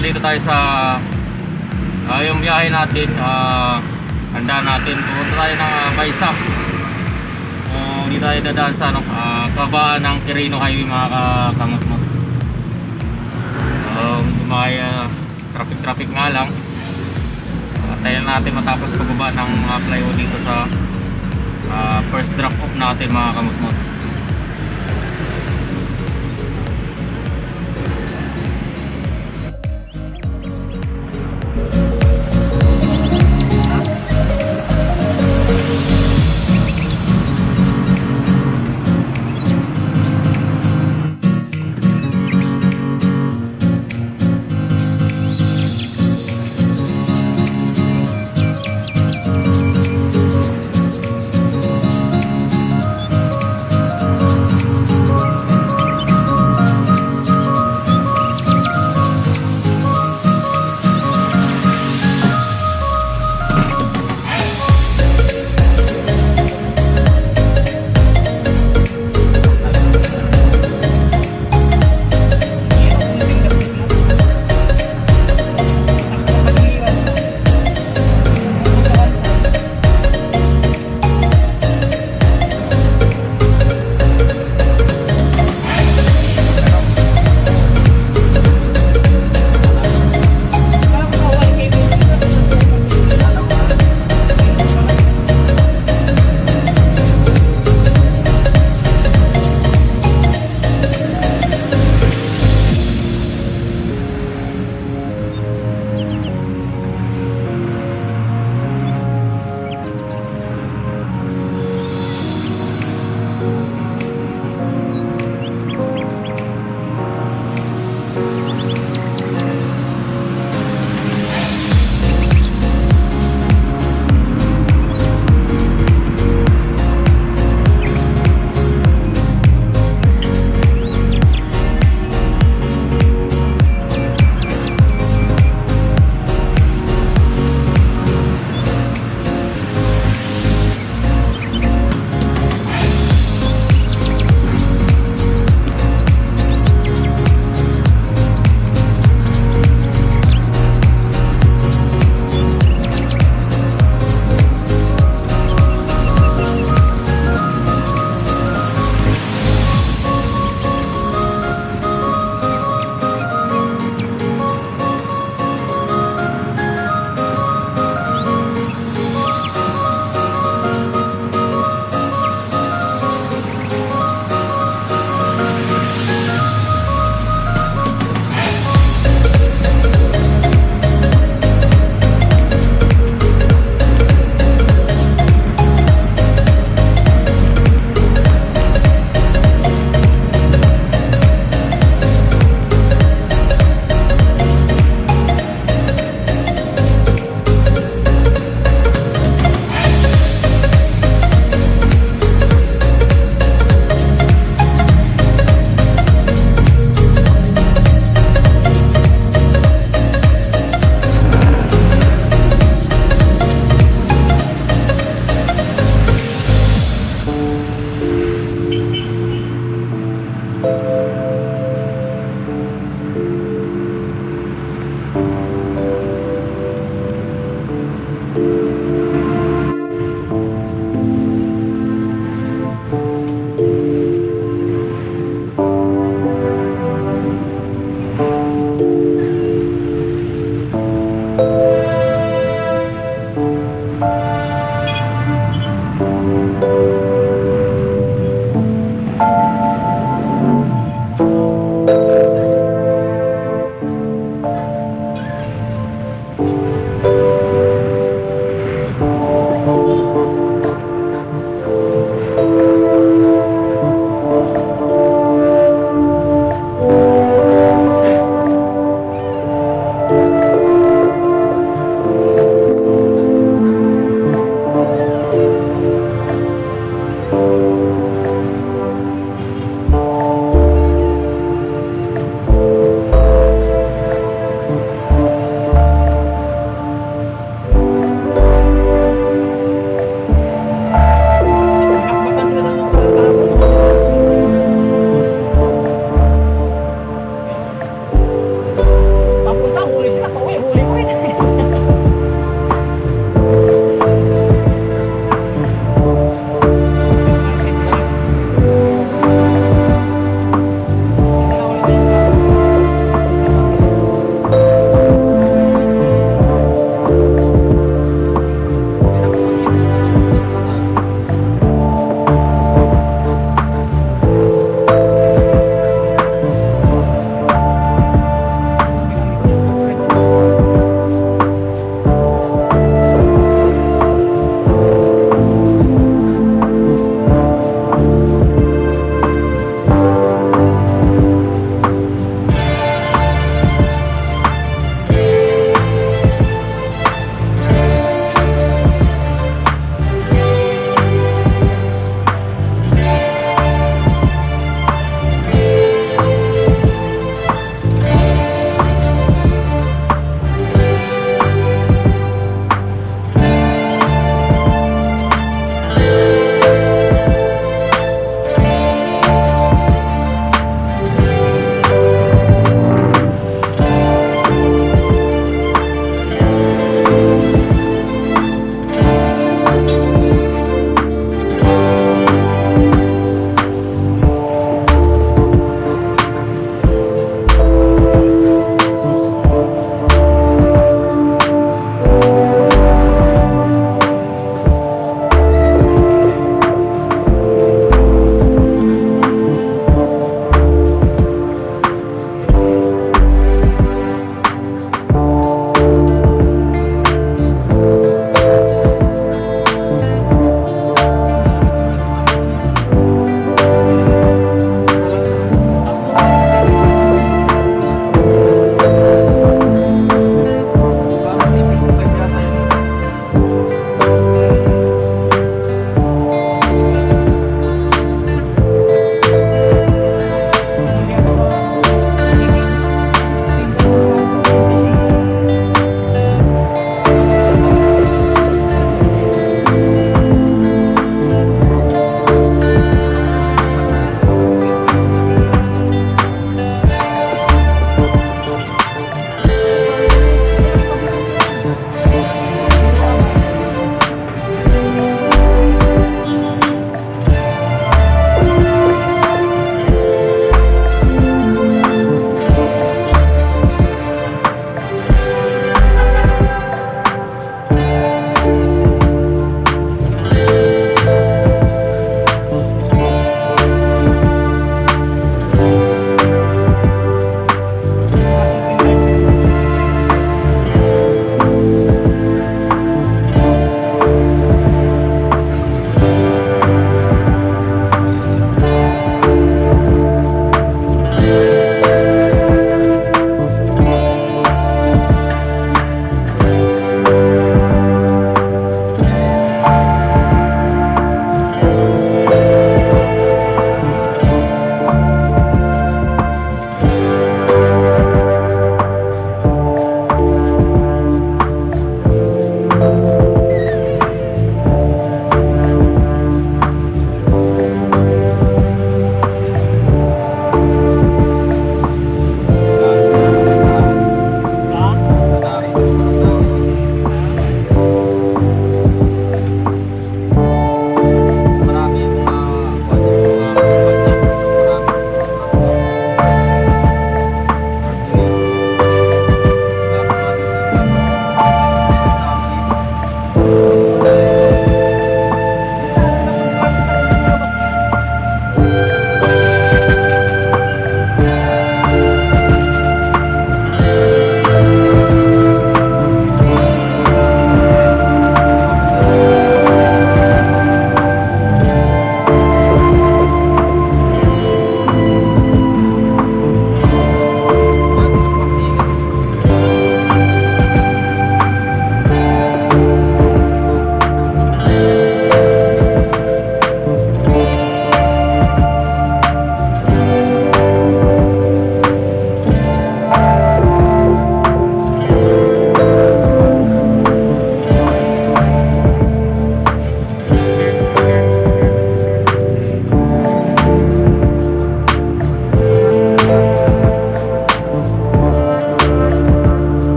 nandito tayo sa ah, yung biyahe natin. ah, handa natin. Pupunta tayo ng uh, Baysak. Uh, hindi tayo dadaan sa ano, ah, kabaan ng Quirino Highway mga ka- kamagmag. Um, may ah, traffic-traffic nga lang. Antayin natin matapos pagbaba ng uh, flyover dito sa ah, first drop off natin mga kamagmag. Yun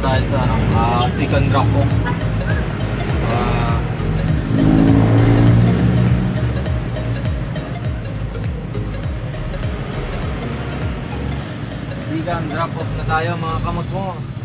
tayo sa ano, ah, second drop. Ah, second drop off na tayo mga kamutmut.